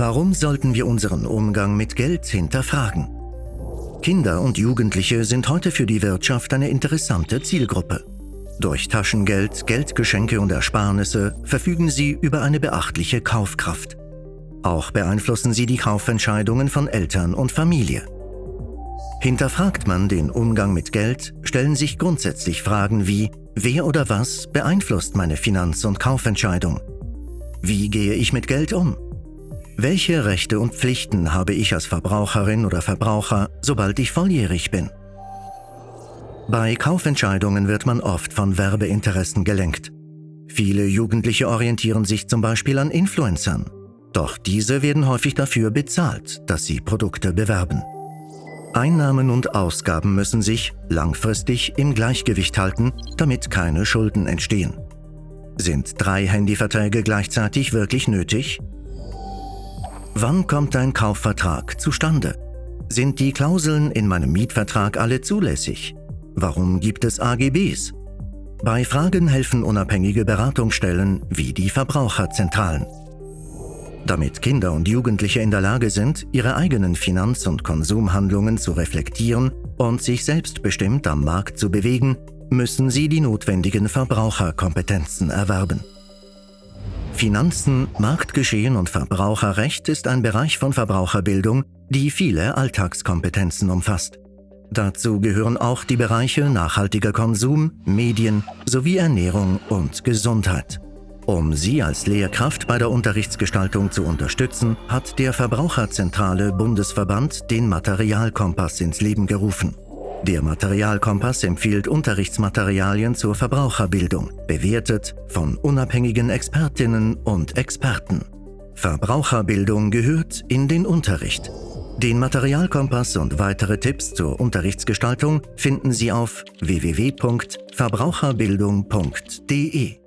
Warum sollten wir unseren Umgang mit Geld hinterfragen? Kinder und Jugendliche sind heute für die Wirtschaft eine interessante Zielgruppe. Durch Taschengeld, Geldgeschenke und Ersparnisse verfügen sie über eine beachtliche Kaufkraft. Auch beeinflussen sie die Kaufentscheidungen von Eltern und Familie. Hinterfragt man den Umgang mit Geld, stellen sich grundsätzlich Fragen wie, wer oder was beeinflusst meine Finanz- und Kaufentscheidung? Wie gehe ich mit Geld um? Welche Rechte und Pflichten habe ich als Verbraucherin oder Verbraucher, sobald ich volljährig bin? Bei Kaufentscheidungen wird man oft von Werbeinteressen gelenkt. Viele Jugendliche orientieren sich zum Beispiel an Influencern. Doch diese werden häufig dafür bezahlt, dass sie Produkte bewerben. Einnahmen und Ausgaben müssen sich langfristig im Gleichgewicht halten, damit keine Schulden entstehen. Sind drei Handyverträge gleichzeitig wirklich nötig? Wann kommt ein Kaufvertrag zustande? Sind die Klauseln in meinem Mietvertrag alle zulässig? Warum gibt es AGBs? Bei Fragen helfen unabhängige Beratungsstellen wie die Verbraucherzentralen. Damit Kinder und Jugendliche in der Lage sind, ihre eigenen Finanz- und Konsumhandlungen zu reflektieren und sich selbstbestimmt am Markt zu bewegen, müssen sie die notwendigen Verbraucherkompetenzen erwerben. Finanzen, Marktgeschehen und Verbraucherrecht ist ein Bereich von Verbraucherbildung, die viele Alltagskompetenzen umfasst. Dazu gehören auch die Bereiche nachhaltiger Konsum, Medien sowie Ernährung und Gesundheit. Um Sie als Lehrkraft bei der Unterrichtsgestaltung zu unterstützen, hat der Verbraucherzentrale Bundesverband den Materialkompass ins Leben gerufen. Der Materialkompass empfiehlt Unterrichtsmaterialien zur Verbraucherbildung, bewertet von unabhängigen Expertinnen und Experten. Verbraucherbildung gehört in den Unterricht. Den Materialkompass und weitere Tipps zur Unterrichtsgestaltung finden Sie auf www.verbraucherbildung.de.